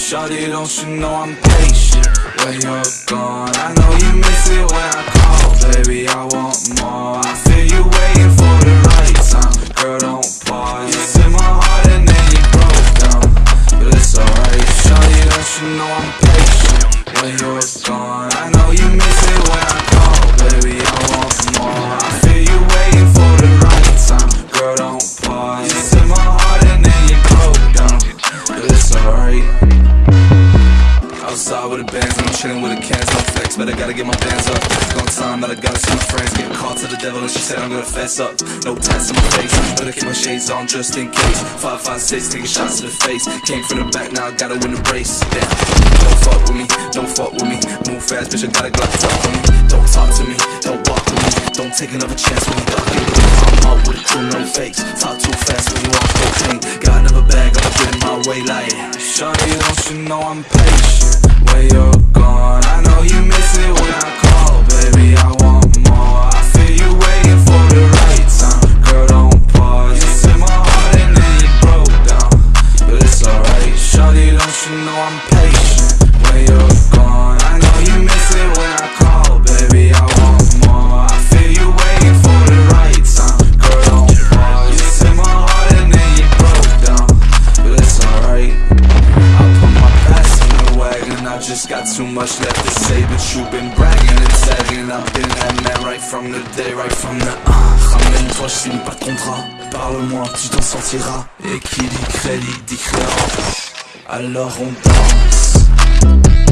Shawty, don't you know I'm patient when you're gone? I know you miss it when I call, baby. I want more. I feel you waiting for the right time, girl. Don't pause. It's in my heart and then you broke down, but it's alright. Shawty, don't you know I'm patient when you're gone? I know you miss it when I call, baby. I want more. I feel you waiting for the right time, girl. Don't pause. Outside with the bands, and I'm chilling with the cans, no flex, but I gotta get my bands up. Long time that I gotta see my friends get caught to the devil, and she said I'm gonna fess up. No tats on my face, better keep my shades on just in case. Five, five, six, taking shots to the face. Came from the back, now I gotta win the race. Damn, don't fuck with me, don't fuck with me. Move fast, bitch, I gotta glock talk with me. Don't talk to me, don't walk with me. Don't take another chance when you got you. I'm out with a crew, no fakes. Talk too fast when you on cocaine. Got another bag, I'ma in my way like. Shawty, don't you know I'm patient when you're gone? I know you miss it when I call, baby. I want more. I feel you waiting for the right time, girl. Don't pause. It's in my heart and then you broke down, but it's alright. Shawty, don't you know I'm patient when you're gone? Got too much left to say, but you've been bragging and sagging. I've been that man right from the day, right from the. Ah, Ramène-toi, je finis pas de contrat. Parle-moi, tu t'en sentiras. Et qui dit crédit dit créance. Alors on danse.